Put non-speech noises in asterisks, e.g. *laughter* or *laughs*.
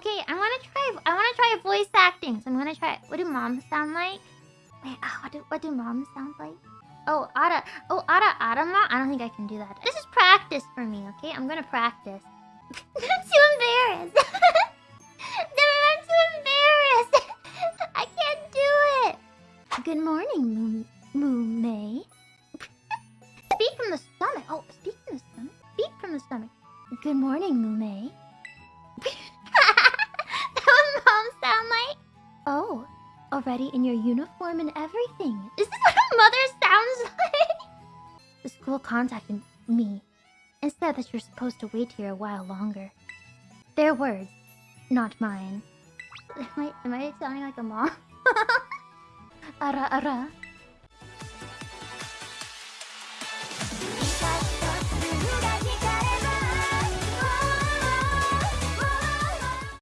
Okay, I wanna try. I wanna try voice acting. So I'm gonna try. What do moms sound like? Wait, uh, what do what do moms sound like? Oh, Ada. Oh, Ada Adama. I don't think I can do that. This is practice for me. Okay, I'm gonna practice. *laughs* I'm too embarrassed. *laughs* I'm too embarrassed. *laughs* I can't do it. Good morning, Moon May. speak from the stomach. Oh, speak from the stomach. Speak from the stomach. Good morning, Moon May. Already in your uniform and everything. Is this *laughs* what a mother sounds like? The school contacted me and said that you're supposed to wait here a while longer. Their words, not mine. *laughs* Am I, am I sounding like a mom? *laughs* ara ara.